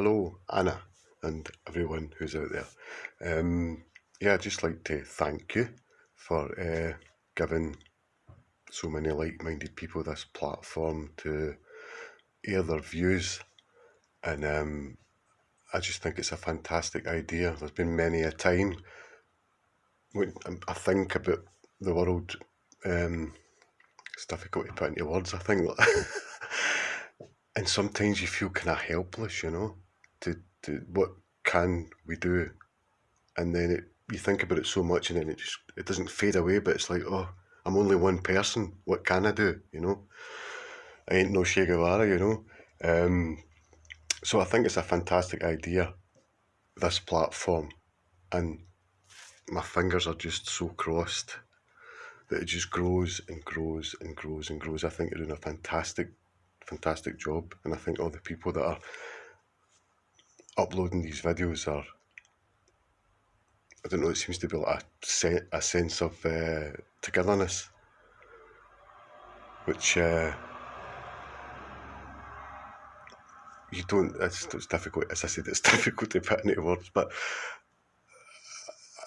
hello, Anna, and everyone who's out there. Um, yeah, I'd just like to thank you for uh, giving so many like-minded people this platform to air their views, and um, I just think it's a fantastic idea. There's been many a time when I think about the world. Um, it's difficult to put into words. I think, and sometimes you feel kind of helpless, you know, to, to what can we do, and then it, you think about it so much, and then it just it doesn't fade away. But it's like, oh, I'm only one person. What can I do? You know, I ain't no Che Guevara, you know. Um, so I think it's a fantastic idea, this platform, and my fingers are just so crossed that it just grows and grows and grows and grows. I think you're doing a fantastic, fantastic job, and I think all the people that are uploading these videos are. I don't know. It seems to be like a, se a sense of uh, togetherness, which uh, you don't. It's, it's difficult. As I said, it's difficult to put into words, but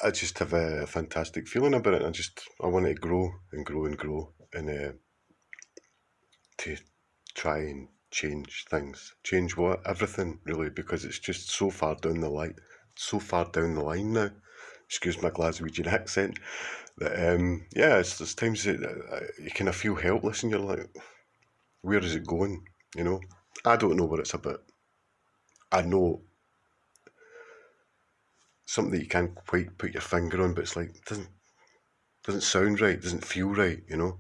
I just have a fantastic feeling about it. I just I want it to grow and grow and grow and uh, to try and change things, change what everything really, because it's just so far down the line, so far down the line now. Excuse my Glaswegian accent. That um, yeah, it's there's times that uh, you kind of feel helpless and you're like, where is it going? You know, I don't know what it's about. I know something that you can't quite put your finger on, but it's like doesn't doesn't sound right, doesn't feel right, you know.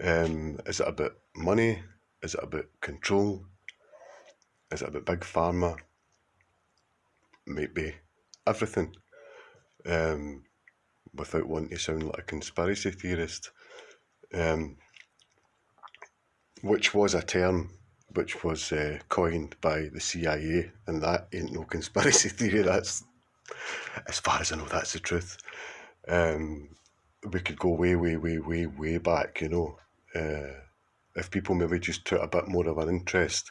Um, is it about money? Is it about control? Is it about big pharma? Maybe everything. Um, without wanting to sound like a conspiracy theorist, um, which was a term which was uh, coined by the CIA, and that ain't no conspiracy theory. That's as far as I know, that's the truth. Um, we could go way, way, way, way, way back, you know. Uh, if people maybe just took a bit more of an interest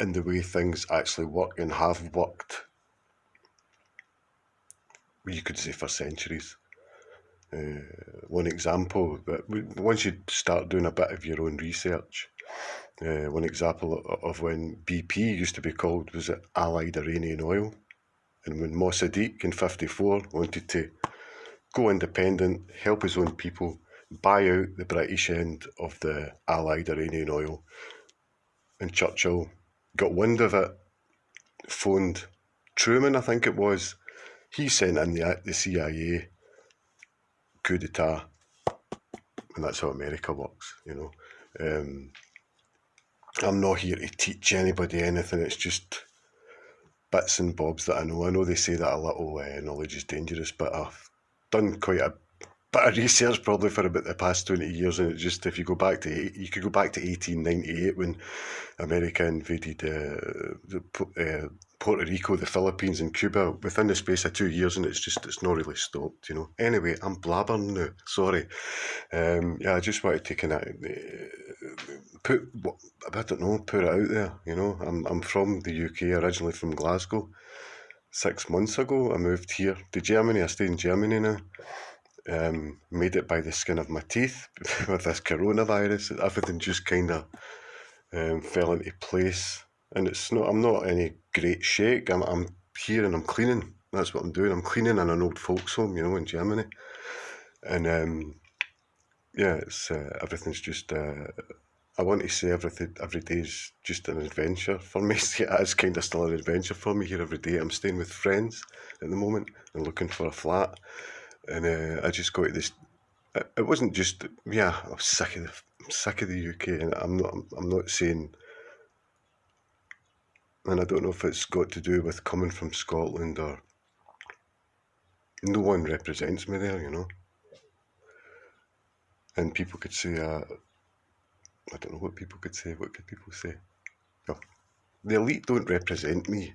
in the way things actually work and have worked, you could say for centuries. Uh, one example, but once you start doing a bit of your own research, uh, one example of when BP used to be called was it Allied Iranian Oil and when Mossadegh in 54 wanted to go independent, help his own people, buy out the British end of the Allied Iranian oil, and Churchill got wind of it, phoned Truman, I think it was, he sent in the, the CIA coup d'etat, and that's how America works, you know. Um, I'm not here to teach anybody anything, it's just bits and bobs that I know. I know they say that a little uh, knowledge is dangerous, but I've done quite a bit of research probably for about the past 20 years and it just if you go back to you could go back to 1898 when America invaded uh, the, uh, Puerto Rico, the Philippines and Cuba within the space of two years and it's just it's not really stopped you know. Anyway I'm blabbering now sorry. Um, yeah I just wanted to kind of uh, put I don't know put it out there you know. I'm, I'm from the UK originally from Glasgow. Six months ago I moved here to Germany. I stay in Germany now um, made it by the skin of my teeth with this coronavirus. Everything just kind of um, fell into place. And it's not, I'm not any great shake. I'm, I'm here and I'm cleaning. That's what I'm doing. I'm cleaning in an old folks home, you know, in Germany. And um, yeah, it's uh, everything's just. Uh, I want to say everything every day is just an adventure for me. it's kind of still an adventure for me here every day. I'm staying with friends at the moment and looking for a flat and uh, I just got to this. It wasn't just yeah. I was sick of the I'm sick of the UK, and I'm not. I'm not saying. And I don't know if it's got to do with coming from Scotland or. No one represents me there, you know. And people could say, uh, I don't know what people could say. What could people say? The elite don't represent me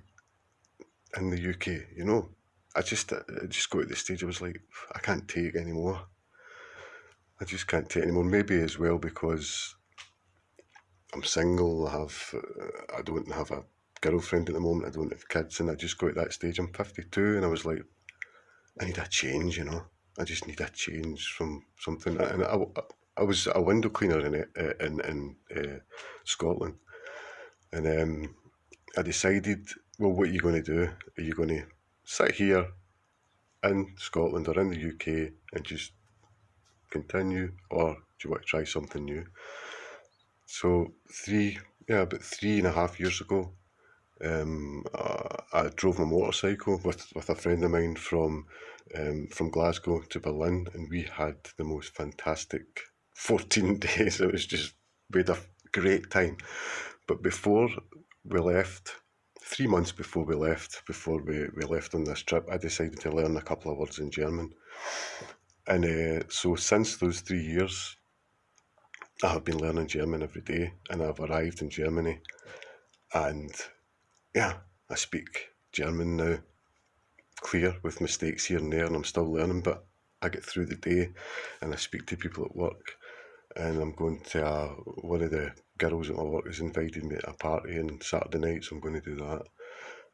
in the UK, you know. I just, I just got to the stage I was like, I can't take anymore. I just can't take anymore. Maybe as well because I'm single. I have, uh, I don't have a girlfriend at the moment. I don't have kids, and I just got to that stage. I'm 52, and I was like, I need a change, you know. I just need a change from something. And I, I was a window cleaner in in in uh, Scotland, and um, I decided, well, what are you going to do? Are you going to sit here in Scotland or in the UK and just continue, or do you want to try something new? So three, yeah, about three and a half years ago, um, uh, I drove my motorcycle with, with a friend of mine from um, from Glasgow to Berlin, and we had the most fantastic 14 days. It was just, we had a great time. But before we left, three months before we left, before we, we left on this trip, I decided to learn a couple of words in German. And uh, so since those three years, I have been learning German every day, and I've arrived in Germany. And yeah, I speak German now, clear with mistakes here and there, and I'm still learning, but I get through the day and I speak to people at work. And I'm going to uh, one of the girls at my work has invited me to a party on Saturday night, so I'm going to do that.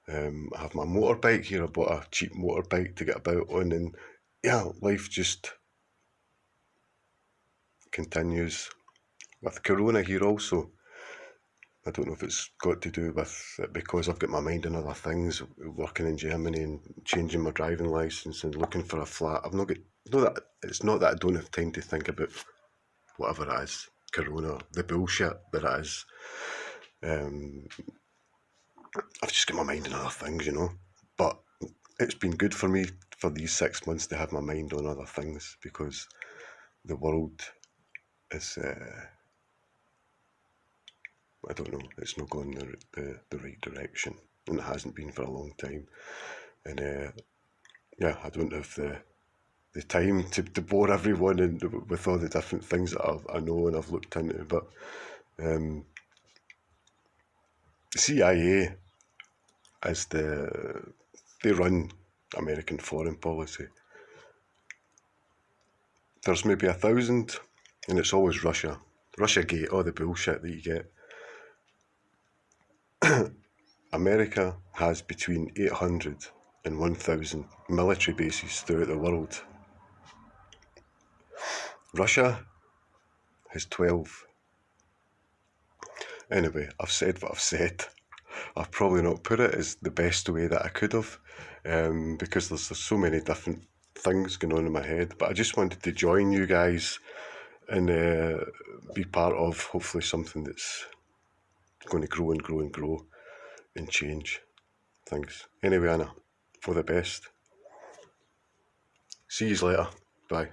Um, I have my motorbike here. I bought a cheap motorbike to get about on, and yeah, life just continues. With Corona here also, I don't know if it's got to do with because I've got my mind on other things, working in Germany and changing my driving license and looking for a flat. I've not got no that it's not that I don't have time to think about whatever it is, Corona, the bullshit that is. Um, I've just got my mind on other things, you know. But it's been good for me for these six months to have my mind on other things because the world is. Uh, I don't know, it's not going the, the, the right direction and it hasn't been for a long time. And uh, yeah, I don't have the the time to, to bore everyone and with all the different things that I've, I know and I've looked into, but um, CIA is the they run American foreign policy. There's maybe a thousand, and it's always Russia. Russia Gate, all the bullshit that you get. America has between 800 and 1,000 military bases throughout the world. Russia has 12. Anyway, I've said what I've said. I've probably not put it as the best way that I could have um, because there's, there's so many different things going on in my head. But I just wanted to join you guys and uh, be part of hopefully something that's going to grow and grow and grow and change things. Anyway, Anna, for the best. See you later. Bye.